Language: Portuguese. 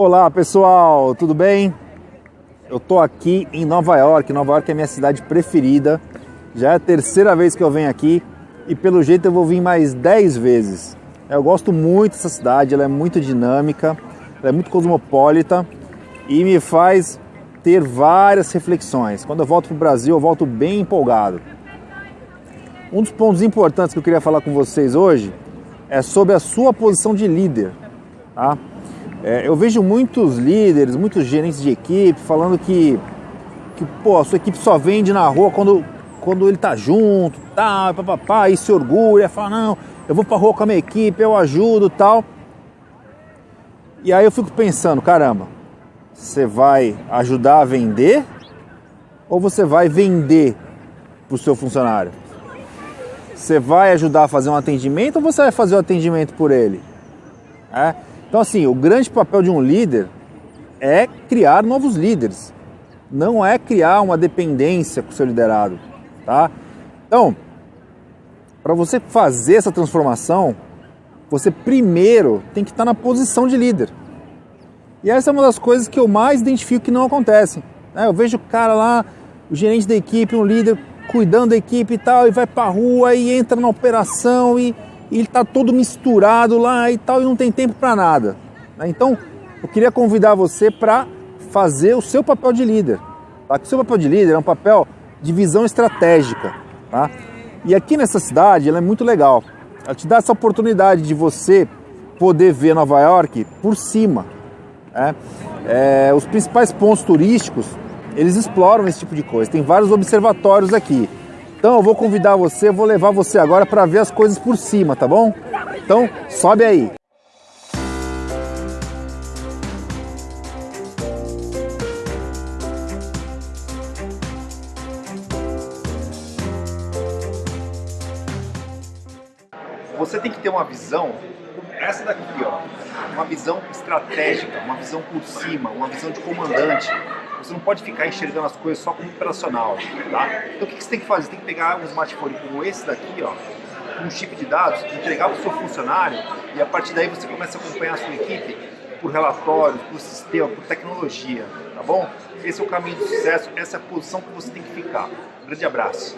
Olá pessoal, tudo bem? Eu tô aqui em Nova York. Nova York é minha cidade preferida. Já é a terceira vez que eu venho aqui e pelo jeito eu vou vir mais 10 vezes. Eu gosto muito dessa cidade, ela é muito dinâmica, ela é muito cosmopolita e me faz ter várias reflexões. Quando eu volto para o Brasil, eu volto bem empolgado. Um dos pontos importantes que eu queria falar com vocês hoje é sobre a sua posição de líder. Tá? É, eu vejo muitos líderes, muitos gerentes de equipe falando que, que pô, a sua equipe só vende na rua quando, quando ele tá junto, tal, tá, papapá, e se orgulha, fala, não, eu vou pra rua com a minha equipe, eu ajudo tal. E aí eu fico pensando, caramba, você vai ajudar a vender ou você vai vender para o seu funcionário? Você vai ajudar a fazer um atendimento ou você vai fazer o atendimento por ele? É? Então, assim, o grande papel de um líder é criar novos líderes, não é criar uma dependência com o seu liderado, tá? Então, para você fazer essa transformação, você primeiro tem que estar na posição de líder. E essa é uma das coisas que eu mais identifico que não acontecem. Né? Eu vejo o cara lá, o gerente da equipe, um líder cuidando da equipe e tal, e vai para rua e entra na operação e, e ele está todo misturado lá e tal, e não tem tempo para nada. Né? Então, eu queria convidar você para fazer o seu papel de líder. Tá? O seu papel de líder é um papel de visão estratégica. Tá? E aqui nessa cidade, ela é muito legal. Ela te dá essa oportunidade de você poder ver Nova York por cima. Né? É, os principais pontos turísticos eles exploram esse tipo de coisa. Tem vários observatórios aqui. Então eu vou convidar você, vou levar você agora para ver as coisas por cima, tá bom? Então sobe aí. Você tem que ter uma visão essa daqui, ó, uma visão estratégica, uma visão por cima, uma visão de comandante. Você não pode ficar enxergando as coisas só como operacional, tá? Então o que você tem que fazer? Você tem que pegar um smartphone como esse daqui, ó, um chip de dados, entregar para o seu funcionário e a partir daí você começa a acompanhar a sua equipe por relatórios, por sistema, por tecnologia, tá bom? Esse é o caminho do sucesso, essa é a posição que você tem que ficar. Um grande abraço.